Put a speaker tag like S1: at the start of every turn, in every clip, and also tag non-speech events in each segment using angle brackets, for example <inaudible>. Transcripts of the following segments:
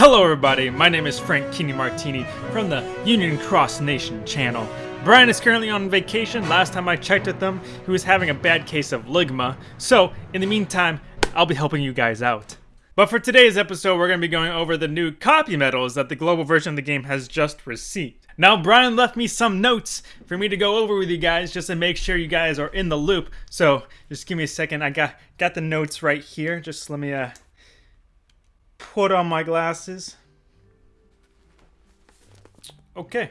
S1: Hello everybody, my name is Frank Keeney Martini from the Union Cross Nation channel. Brian is currently on vacation. Last time I checked with him, he was having a bad case of ligma. So, in the meantime, I'll be helping you guys out. But for today's episode, we're going to be going over the new copy medals that the global version of the game has just received. Now, Brian left me some notes for me to go over with you guys just to make sure you guys are in the loop. So, just give me a second. I got got the notes right here. Just let me uh, put on my glasses. Okay.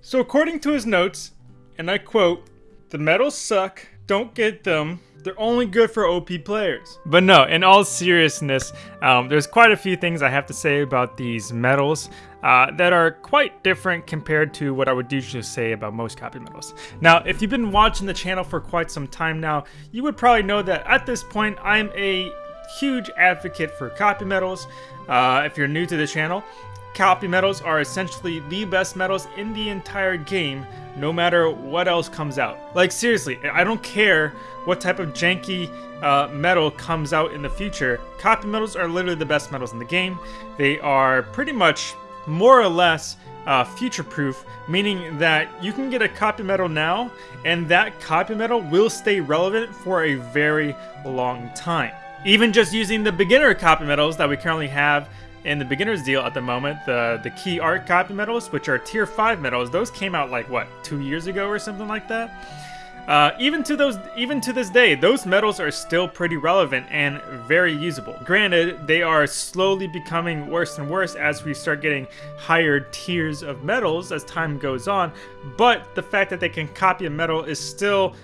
S1: So according to his notes, and I quote, the medals suck, don't get them, they're only good for OP players. But no, in all seriousness, um, there's quite a few things I have to say about these medals uh, that are quite different compared to what I would usually say about most copy medals. Now, if you've been watching the channel for quite some time now, you would probably know that at this point, I'm a huge advocate for copy metals. Uh, if you're new to the channel, copy metals are essentially the best metals in the entire game, no matter what else comes out. Like seriously, I don't care what type of janky uh, medal comes out in the future. Copy metals are literally the best metals in the game. They are pretty much more or less uh, future-proof, meaning that you can get a copy metal now, and that copy metal will stay relevant for a very long time. Even just using the beginner copy medals that we currently have in the beginner's deal at the moment, the, the key art copy medals, which are tier 5 medals, those came out like, what, two years ago or something like that? Uh, even to those, even to this day, those medals are still pretty relevant and very usable. Granted, they are slowly becoming worse and worse as we start getting higher tiers of medals as time goes on, but the fact that they can copy a medal is still,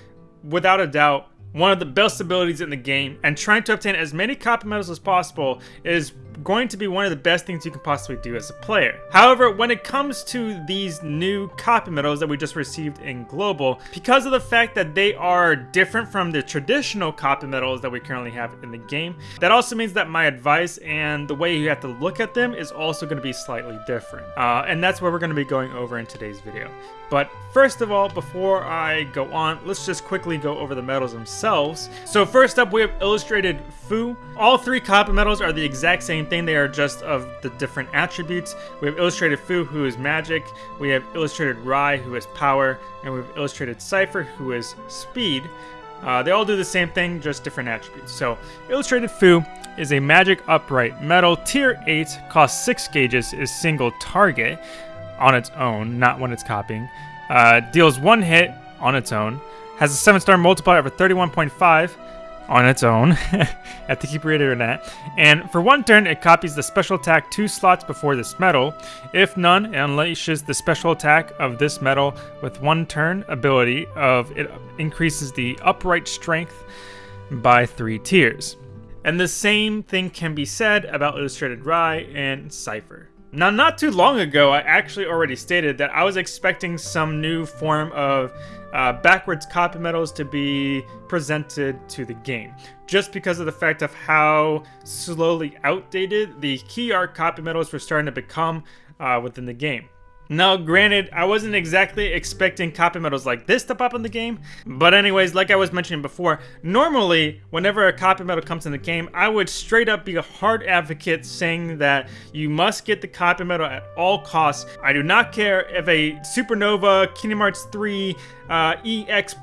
S1: without a doubt, one of the best abilities in the game, and trying to obtain as many copy medals as possible is going to be one of the best things you can possibly do as a player. However, when it comes to these new copy medals that we just received in Global, because of the fact that they are different from the traditional copy medals that we currently have in the game, that also means that my advice and the way you have to look at them is also going to be slightly different. Uh, and that's what we're going to be going over in today's video. But first of all, before I go on, let's just quickly go over the medals themselves. So first up, we have Illustrated Fuu. All three copy medals are the exact same thing. They are just of the different attributes. We have Illustrated Fuu, who is magic. We have Illustrated Rai, who is power. And we have Illustrated Seifer, who is speed. Uh, they all do the same thing, just different attributes. So, Illustrated Fuu is a magic upright metal, tier 8, costs 6 gauges, is single target on its own, not when it's copying. Uh, deals one hit on its own. Has a 7 star multiplier of 31.5 on its own. <laughs> have to keep reiterating that. And for one turn, it copies the special attack two slots before this metal. If none, it unleashes the special attack of this metal with one turn ability of it increases the upright strength by three tiers. And the same thing can be said about Illustrated Rai and Seifer. Now, not too long ago, I actually already stated that I was expecting some new form of uh, backwards copy metals to be presented to the game, just because of the fact of how slowly outdated the key art copy metals were starting to become uh, within the game. Now, granted, I wasn't exactly expecting copy medals like this to pop in the game, but anyways, like I was mentioning before, normally, whenever a copy medal comes in the game, I would straight up be a hard advocate saying that you must get the copy medal at all costs. I do not care if a Supernova, Kingdom Hearts 3, uh, EX++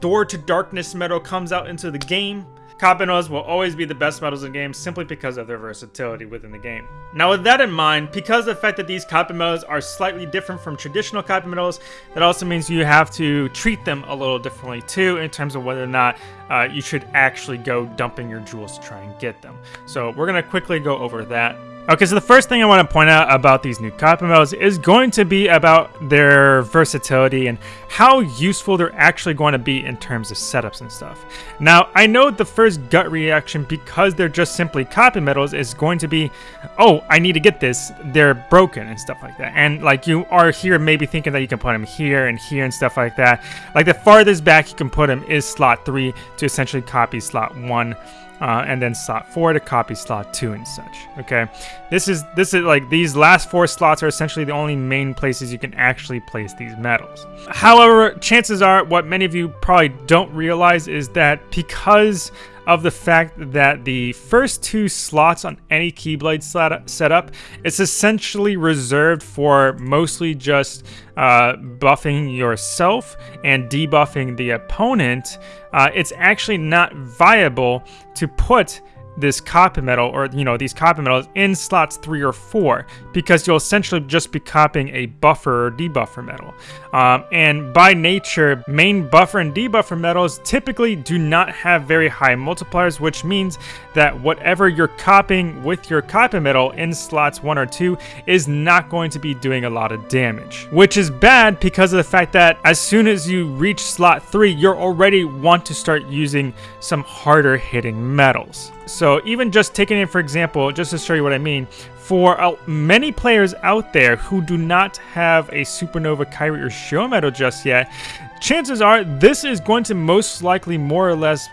S1: Door to Darkness medal comes out into the game. Medals will always be the best medals in games simply because of their versatility within the game. Now with that in mind, because of the fact that these medals are slightly different from traditional medals, that also means you have to treat them a little differently too in terms of whether or not uh, you should actually go dumping your jewels to try and get them. So we're going to quickly go over that. Okay, so the first thing I want to point out about these new copy medals is going to be about their versatility and how useful they're actually going to be in terms of setups and stuff. Now, I know the first gut reaction, because they're just simply copy metals is going to be, oh, I need to get this, they're broken and stuff like that. And like you are here maybe thinking that you can put them here and here and stuff like that. Like the farthest back you can put them is slot 3 to essentially copy slot 1 uh, and then slot 4 to copy slot 2 and such, okay? This is, this is like, these last four slots are essentially the only main places you can actually place these medals. However, chances are, what many of you probably don't realize is that because of the fact that the first two slots on any Keyblade setup is essentially reserved for mostly just uh, buffing yourself and debuffing the opponent, uh, it's actually not viable to put this copy metal or you know these copy metals in slots three or four because you'll essentially just be copying a buffer or debuffer metal. Um, and by nature main buffer and debuffer metals typically do not have very high multipliers which means that whatever you're copying with your copy metal in slots one or two is not going to be doing a lot of damage which is bad because of the fact that as soon as you reach slot three you're already want to start using some harder hitting medals so even just taking it for example, just to show you what I mean, for uh, many players out there who do not have a Supernova Kairi or Xion medal just yet, chances are this is going to most likely more or less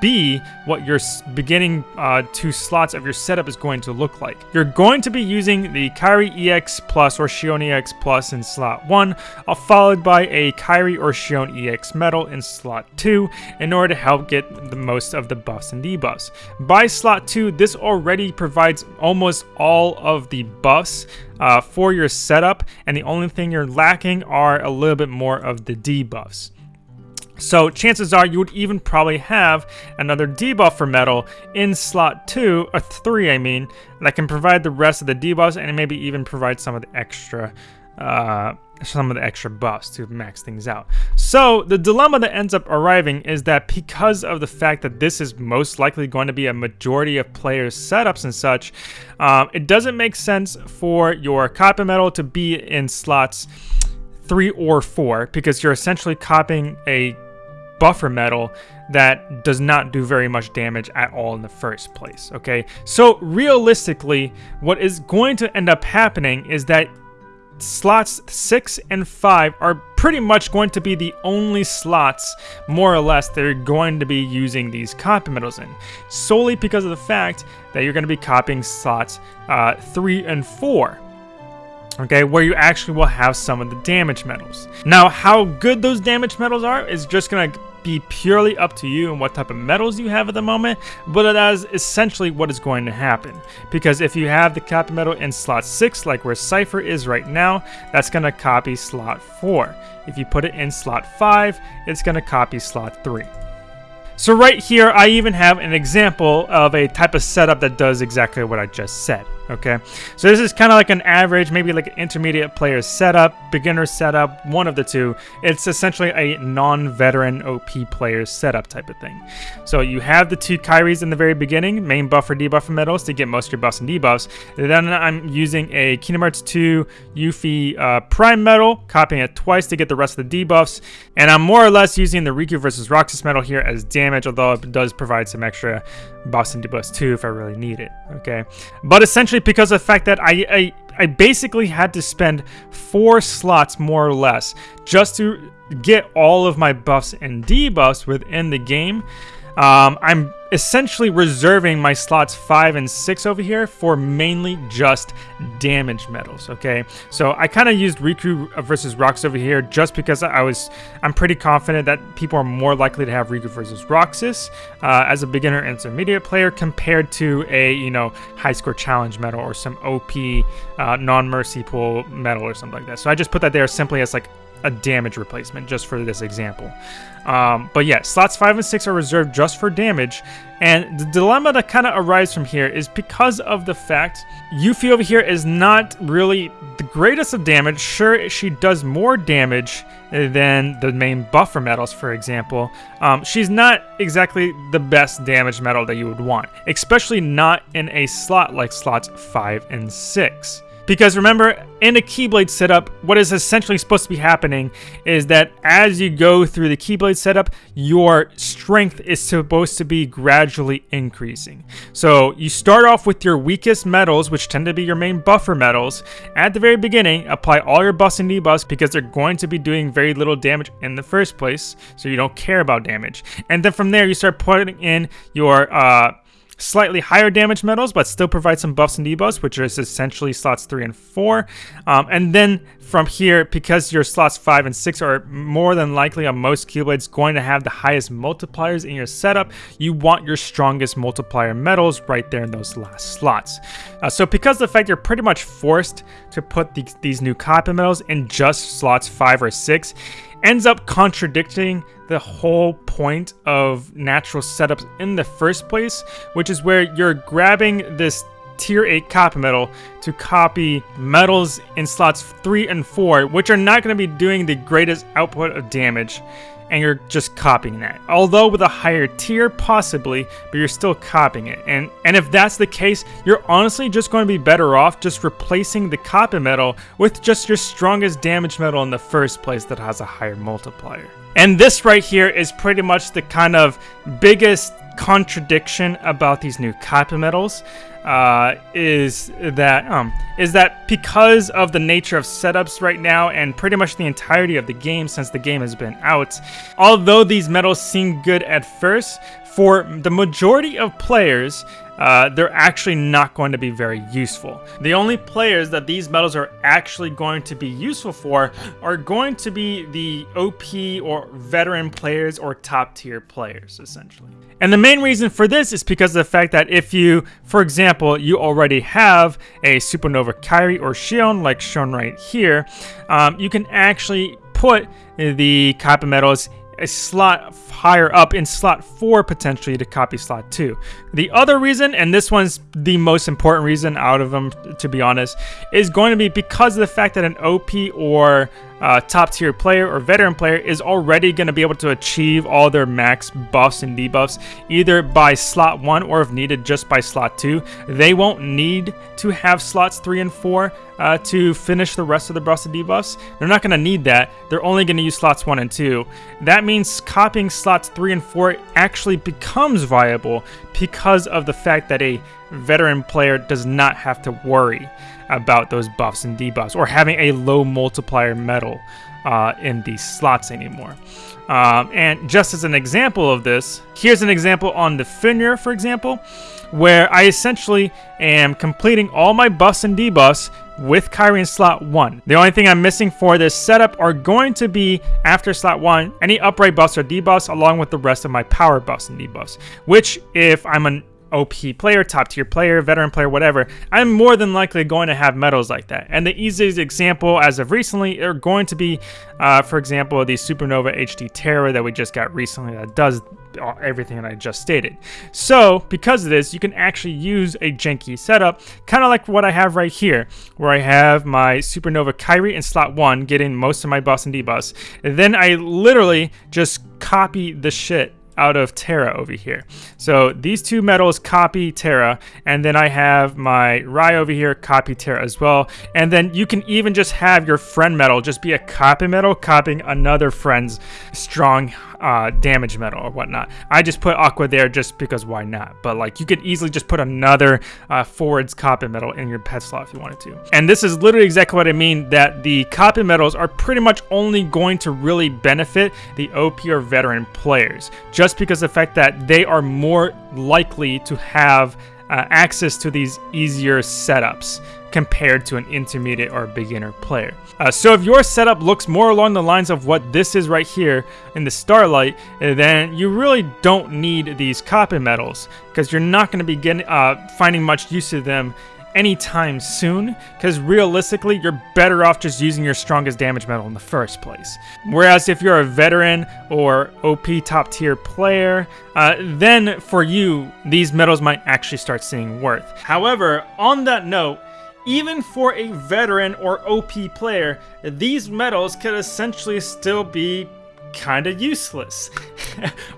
S1: be what your beginning uh, two slots of your setup is going to look like. You're going to be using the Kairi EX Plus or Xion EX Plus in slot 1, uh, followed by a Kairi or Xion EX Metal in slot 2 in order to help get the most of the buffs and debuffs. By slot 2, this already provides almost all of the buffs uh, for your setup, and the only thing you're lacking are a little bit more of the debuffs. So chances are you would even probably have another debuffer metal in slot 2, or 3 I mean, that can provide the rest of the debuffs and maybe even provide some of the extra uh, some of the extra buffs to max things out. So the dilemma that ends up arriving is that because of the fact that this is most likely going to be a majority of players' setups and such, um, it doesn't make sense for your copper metal to be in slots three or four because you're essentially copying a buffer metal that does not do very much damage at all in the first place, okay? So realistically, what is going to end up happening is that slots 6 and 5 are pretty much going to be the only slots, more or less, that are going to be using these copy metals in. Solely because of the fact that you're going to be copying slots uh, 3 and 4 okay, where you actually will have some of the damage metals. Now, how good those damage metals are is just going to be purely up to you and what type of metals you have at the moment, but that is essentially what is going to happen. Because if you have the copy metal in slot 6, like where Seifer is right now, that's going to copy slot 4. If you put it in slot 5, it's going to copy slot 3. So right here, I even have an example of a type of setup that does exactly what I just said okay? So this is kind of like an average, maybe like an intermediate player setup, beginner setup, one of the two. It's essentially a non-veteran OP player setup type of thing. So you have the two Kairis in the very beginning, main buffer, debuffer medals to get most of your buffs and debuffs. Then I'm using a Kingdom Hearts 2 Yuffie uh, Prime medal, copying it twice to get the rest of the debuffs. And I'm more or less using the Riku versus Roxas medal here as damage, although it does provide some extra buffs and debuffs too if I really need it, okay? But essentially because of the fact that I, I, I basically had to spend four slots more or less just to get all of my buffs and debuffs within the game. Um, I'm essentially reserving my slots 5 and 6 over here for mainly just damage medals, okay? So I kind of used Riku versus Roxas over here just because I was, I'm pretty confident that people are more likely to have Riku versus Roxas uh, as a beginner intermediate player compared to a, you know, high score challenge medal or some OP uh, non-mercy pool medal or something like that. So I just put that there simply as like a damage replacement just for this example. Um, but yeah, slots 5 and 6 are reserved just for damage, and the dilemma that kind of arises from here is because of the fact Yuffie over here is not really the greatest of damage. Sure, she does more damage than the main buffer metals, for example. Um, she's not exactly the best damage metal that you would want, especially not in a slot like slots 5 and 6. Because remember, in a Keyblade setup, what is essentially supposed to be happening is that as you go through the Keyblade setup, your strength is supposed to be gradually increasing. So you start off with your weakest metals, which tend to be your main buffer metals. At the very beginning, apply all your buffs and debuffs because they're going to be doing very little damage in the first place, so you don't care about damage. And then from there, you start putting in your... Uh, slightly higher damage metals, but still provide some buffs and debuffs, which is essentially slots 3 and 4. Um, and then from here, because your slots 5 and 6 are more than likely on most Keyblades going to have the highest multipliers in your setup, you want your strongest multiplier metals right there in those last slots. Uh, so because of the fact you're pretty much forced to put these, these new copy metals in just slots 5 or 6, ends up contradicting the whole point of natural setups in the first place, which is where you're grabbing this tier 8 copy metal to copy metals in slots 3 and 4, which are not going to be doing the greatest output of damage and you're just copying that. Although with a higher tier, possibly, but you're still copying it. And, and if that's the case, you're honestly just going to be better off just replacing the copy metal with just your strongest damage metal in the first place that has a higher multiplier. And this right here is pretty much the kind of biggest contradiction about these new copy metals uh, is that um, is that because of the nature of setups right now and pretty much the entirety of the game since the game has been out, although these metals seem good at first, for the majority of players, uh, they're actually not going to be very useful. The only players that these medals are actually going to be useful for are going to be the OP or veteran players or top tier players, essentially. And the main reason for this is because of the fact that if you, for example, you already have a Supernova Kairi or Xion, like shown right here, um, you can actually put the copper metals a slot higher up in slot 4 potentially to copy slot 2. The other reason, and this one's the most important reason out of them to be honest, is going to be because of the fact that an OP or uh, top tier player or veteran player is already going to be able to achieve all their max buffs and debuffs either by slot 1 or if needed just by slot 2. They won't need to have slots 3 and 4 uh, to finish the rest of the and debuffs. They're not going to need that. They're only going to use slots 1 and 2. That means copying slots 3 and 4 actually becomes viable because of the fact that a veteran player does not have to worry about those buffs and debuffs or having a low multiplier metal uh, in these slots anymore. Um, and just as an example of this, here's an example on the Fenrir, for example, where I essentially am completing all my bus and debuffs with Kairi in slot 1. The only thing I'm missing for this setup are going to be, after slot 1, any upright buffs or debuffs along with the rest of my power buffs and debuffs, which if I'm an OP player, top tier player, veteran player, whatever, I'm more than likely going to have medals like that. And the easiest example as of recently are going to be, uh, for example, the Supernova HD Terra that we just got recently that does everything that I just stated. So, because of this, you can actually use a janky setup, kind of like what I have right here, where I have my Supernova Kairi in slot 1, getting most of my buffs and debuffs. And then I literally just copy the shit out of Terra over here. So these two metals copy Terra, and then I have my Rai over here copy Terra as well. And then you can even just have your friend metal just be a copy metal copying another friend's strong uh, damage metal or whatnot. I just put Aqua there just because why not? But like you could easily just put another uh, forwards copy metal in your pet slot if you wanted to. And this is literally exactly what I mean that the copy metals are pretty much only going to really benefit the OP or veteran players just because the fact that they are more likely to have uh, access to these easier setups compared to an intermediate or beginner player. Uh, so if your setup looks more along the lines of what this is right here in the Starlight, then you really don't need these copper metals because you're not going to be getting, uh, finding much use of them anytime soon because realistically you're better off just using your strongest damage metal in the first place. Whereas if you're a veteran or OP top tier player, uh, then for you these metals might actually start seeing worth. However, on that note, even for a veteran or OP player, these medals could essentially still be kind of useless. <laughs>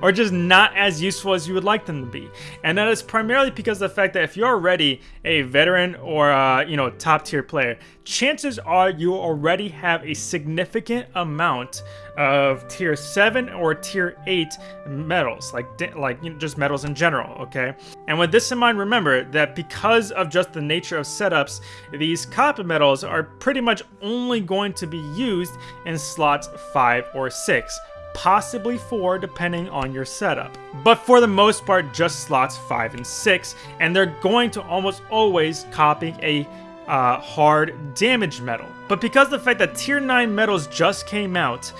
S1: Or just not as useful as you would like them to be. And that is primarily because of the fact that if you're already a veteran or uh, you know top tier player chances are you already have a significant amount of tier 7 or tier 8 metals, like like you know, just metals in general okay and with this in mind remember that because of just the nature of setups these copy metals are pretty much only going to be used in slots 5 or 6 possibly 4 depending on your setup. But for the most part, just slots 5 and 6, and they're going to almost always copy a uh, hard damage metal. But because the fact that tier 9 metals just came out,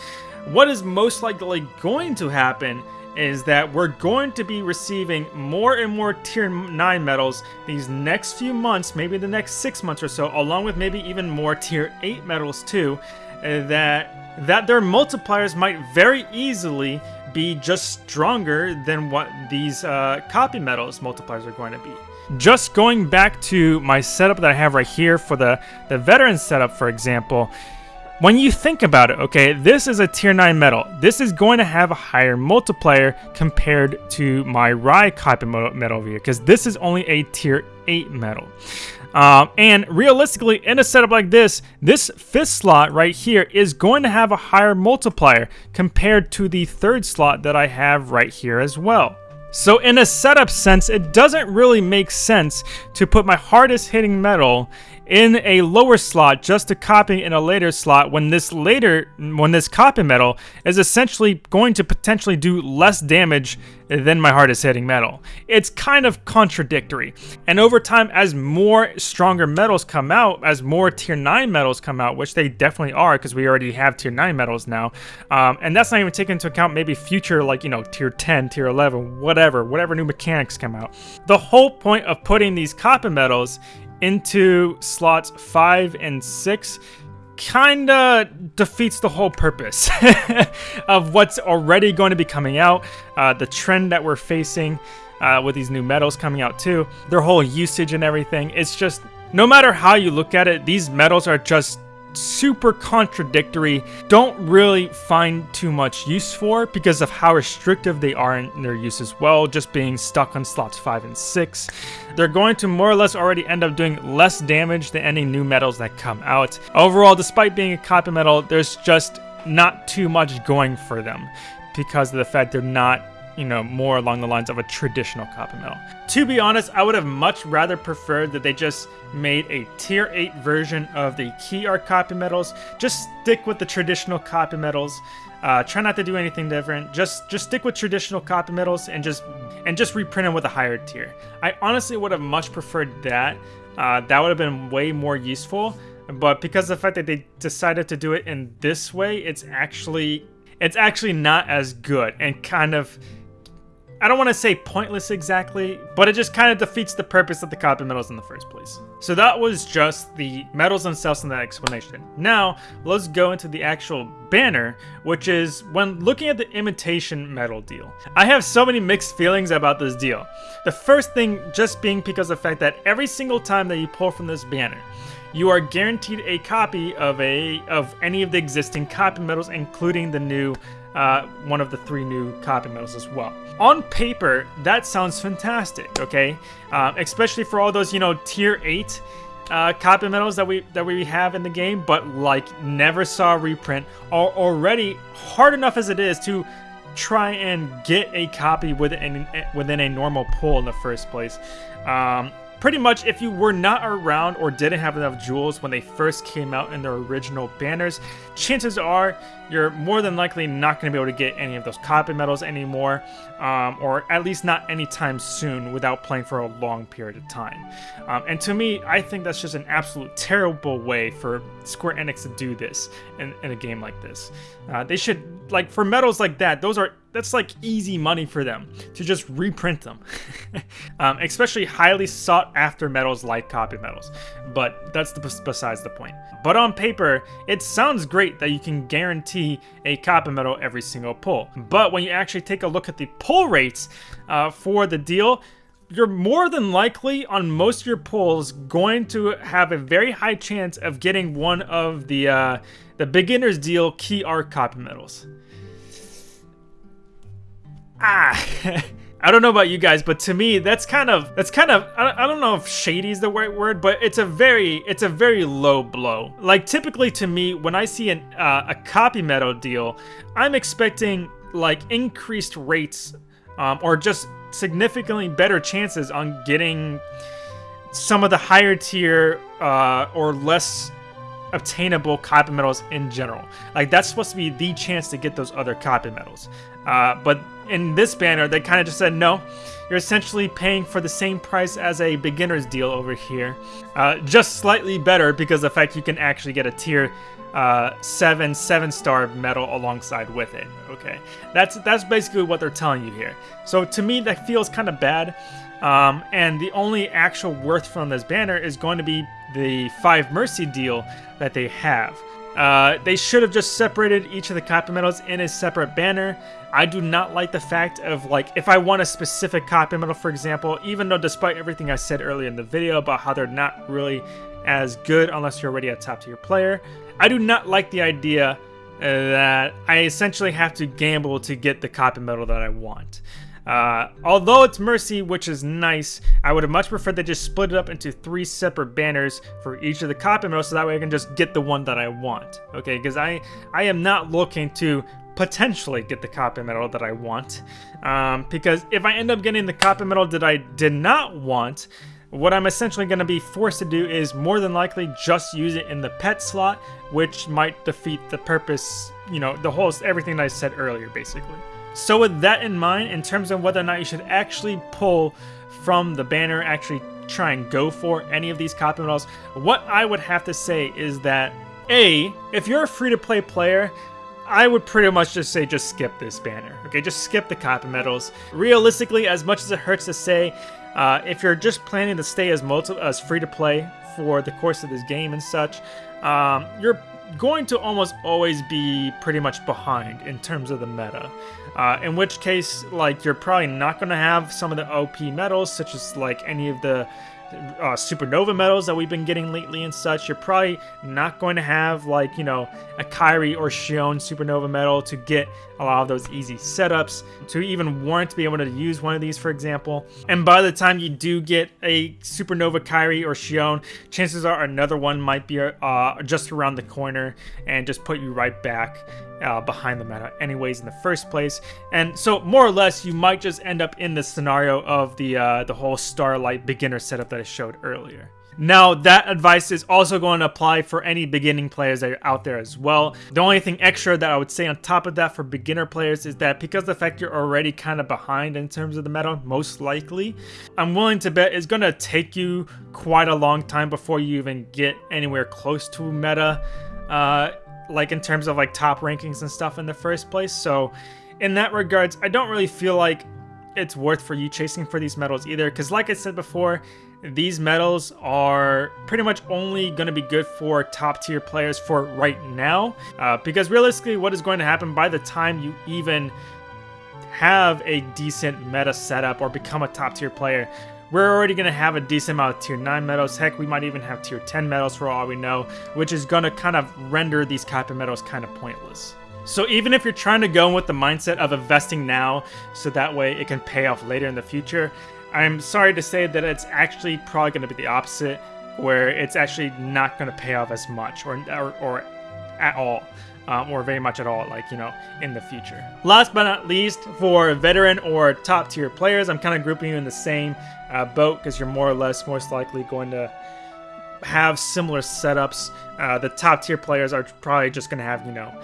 S1: what is most likely going to happen is that we're going to be receiving more and more tier 9 medals these next few months, maybe the next 6 months or so, along with maybe even more tier 8 medals too, uh, that that their multipliers might very easily be just stronger than what these uh, copy medals multipliers are going to be. Just going back to my setup that I have right here for the, the veteran setup, for example, when you think about it, okay, this is a tier 9 metal. This is going to have a higher multiplier compared to my Rai copy metal here, because this is only a tier 8 metal. Um, and realistically, in a setup like this, this fifth slot right here is going to have a higher multiplier compared to the third slot that I have right here as well. So in a setup sense, it doesn't really make sense to put my hardest hitting medal in a lower slot just to copy in a later slot when this later when this copy medal is essentially going to potentially do less damage than my hardest hitting medal. It's kind of contradictory. And over time, as more stronger medals come out, as more tier 9 medals come out, which they definitely are because we already have tier 9 medals now, um, and that's not even taking into account maybe future like, you know, tier 10, tier 11, whatever, whatever new mechanics come out. The whole point of putting these copper medals into slots 5 and 6 kinda defeats the whole purpose <laughs> of what's already going to be coming out, uh, the trend that we're facing uh, with these new metals coming out too, their whole usage and everything. It's just, no matter how you look at it, these metals are just super contradictory, don't really find too much use for because of how restrictive they are in their use as well, just being stuck on slots 5 and 6. They're going to more or less already end up doing less damage than any new metals that come out. Overall, despite being a copy metal, there's just not too much going for them because of the fact they're not you know, more along the lines of a traditional copper medal. To be honest, I would have much rather preferred that they just made a tier 8 version of the key art copy medals. Just stick with the traditional copy medals. Uh, try not to do anything different. Just just stick with traditional copy medals and just and just reprint them with a higher tier. I honestly would have much preferred that. Uh, that would have been way more useful. But because of the fact that they decided to do it in this way, it's actually it's actually not as good and kind of I don't want to say pointless exactly, but it just kind of defeats the purpose of the copy medals in the first place. So that was just the medals themselves and that explanation. Now, let's go into the actual banner, which is when looking at the imitation medal deal. I have so many mixed feelings about this deal. The first thing just being because of the fact that every single time that you pull from this banner, you are guaranteed a copy of a of any of the existing copy medals, including the new uh, one of the three new copy medals as well. On paper, that sounds fantastic, okay? Uh, especially for all those, you know, tier 8 uh, copy medals that we that we have in the game, but like never saw a reprint, are already hard enough as it is to try and get a copy within, within a normal pull in the first place. Um, Pretty much, if you were not around or didn't have enough jewels when they first came out in their original banners, chances are you're more than likely not going to be able to get any of those copy medals anymore, um, or at least not anytime soon without playing for a long period of time. Um, and to me, I think that's just an absolute terrible way for Square Enix to do this in, in a game like this. Uh, they should, like, for medals like that, those are that's like easy money for them to just reprint them. <laughs> um, especially highly sought after medals like copy medals. But that's the, besides the point. But on paper, it sounds great that you can guarantee a copy medal every single pull. But when you actually take a look at the pull rates uh, for the deal, you're more than likely on most of your pulls going to have a very high chance of getting one of the uh, the beginner's deal key art copy medals ah. <laughs> I don't know about you guys, but to me, that's kind of that's kind of I don't know if shady is the right word, but it's a very it's a very low blow. Like typically to me, when I see an, uh, a copy medal deal, I'm expecting like increased rates um, or just significantly better chances on getting some of the higher tier uh, or less obtainable copy medals in general. Like that's supposed to be the chance to get those other copy medals. Uh, but in this banner, they kind of just said no. You're essentially paying for the same price as a beginner's deal over here, uh, just slightly better because the fact you can actually get a tier uh, seven seven star medal alongside with it. Okay, that's that's basically what they're telling you here. So to me, that feels kind of bad. Um, and the only actual worth from this banner is going to be the five mercy deal that they have. Uh, they should have just separated each of the copy medals in a separate banner. I do not like the fact of like if I want a specific copy medal, for example, even though despite everything I said earlier in the video about how they're not really as good unless you're already a top tier player, I do not like the idea that I essentially have to gamble to get the copy medal that I want. Uh, although it's Mercy, which is nice, I would have much preferred they just split it up into three separate banners for each of the copy medals so that way I can just get the one that I want. Okay, because I, I am not looking to potentially get the copy medal that I want. Um, because if I end up getting the copy medal that I did not want, what I'm essentially going to be forced to do is more than likely just use it in the pet slot, which might defeat the purpose, you know, the whole, everything I said earlier, basically. So with that in mind, in terms of whether or not you should actually pull from the banner, actually try and go for any of these copy medals, what I would have to say is that A, if you're a free-to-play player, I would pretty much just say just skip this banner. Okay, just skip the copy medals. Realistically, as much as it hurts to say, uh, if you're just planning to stay as multi as free to play for the course of this game and such, um, you're going to almost always be pretty much behind in terms of the meta. Uh, in which case, like, you're probably not going to have some of the OP medals, such as, like, any of the uh, supernova medals that we've been getting lately and such. You're probably not going to have like, you know, a Kairi or Xion supernova medal to get a lot of those easy setups, to even warrant to be able to use one of these, for example. And by the time you do get a supernova Kairi or Xion, chances are another one might be uh, just around the corner and just put you right back uh, behind the meta anyways in the first place. And so more or less, you might just end up in the scenario of the, uh, the whole Starlight beginner setup that I showed earlier. Now, that advice is also going to apply for any beginning players that are out there as well. The only thing extra that I would say on top of that for beginner players is that because the fact you're already kind of behind in terms of the meta, most likely, I'm willing to bet it's going to take you quite a long time before you even get anywhere close to meta. Uh, like in terms of like top rankings and stuff in the first place. So in that regards, I don't really feel like it's worth for you chasing for these medals either. Because like I said before, these medals are pretty much only going to be good for top tier players for right now. Uh, because realistically, what is going to happen by the time you even have a decent meta setup or become a top tier player, we're already going to have a decent amount of tier 9 medals. Heck, we might even have tier 10 medals for all we know, which is going to kind of render these copy medals kind of pointless. So even if you're trying to go with the mindset of investing now so that way it can pay off later in the future, I'm sorry to say that it's actually probably going to be the opposite, where it's actually not going to pay off as much or, or, or at all um, or very much at all, like, you know, in the future. Last but not least, for veteran or top tier players, I'm kind of grouping you in the same uh, boat because you're more or less most likely going to have similar setups. Uh, the top tier players are probably just going to have, you know,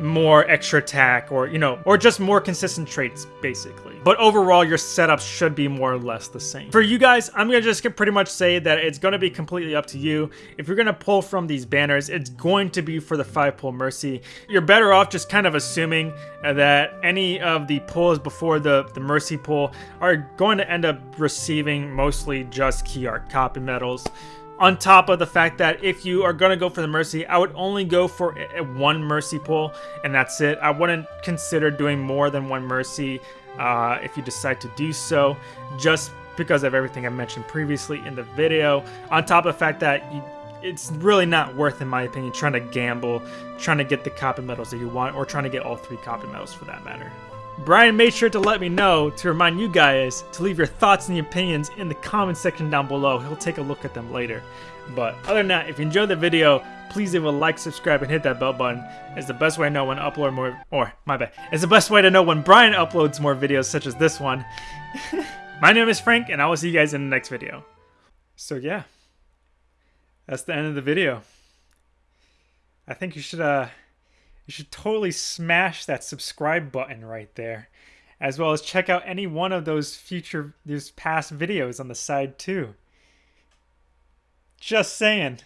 S1: more extra attack or, you know, or just more consistent traits, basically. But overall, your setup should be more or less the same. For you guys, I'm going to just pretty much say that it's going to be completely up to you. If you're going to pull from these banners, it's going to be for the 5-pull Mercy. You're better off just kind of assuming that any of the pulls before the, the Mercy pull are going to end up receiving mostly just key art copy medals on top of the fact that if you are going to go for the Mercy, I would only go for one Mercy pull, and that's it. I wouldn't consider doing more than one Mercy uh, if you decide to do so, just because of everything I mentioned previously in the video. On top of the fact that you, it's really not worth, in my opinion, trying to gamble, trying to get the copy medals that you want, or trying to get all three copy medals for that matter. Brian made sure to let me know to remind you guys to leave your thoughts and opinions in the comment section down below. He'll take a look at them later. But other than that, if you enjoyed the video, please leave a like, subscribe, and hit that bell button. It's the best way to know when upload more, or my bad. It's the best way to know when Brian uploads more videos such as this one. <laughs> my name is Frank, and I will see you guys in the next video. So yeah, that's the end of the video. I think you should uh you should totally smash that subscribe button right there as well as check out any one of those future these past videos on the side too. Just saying.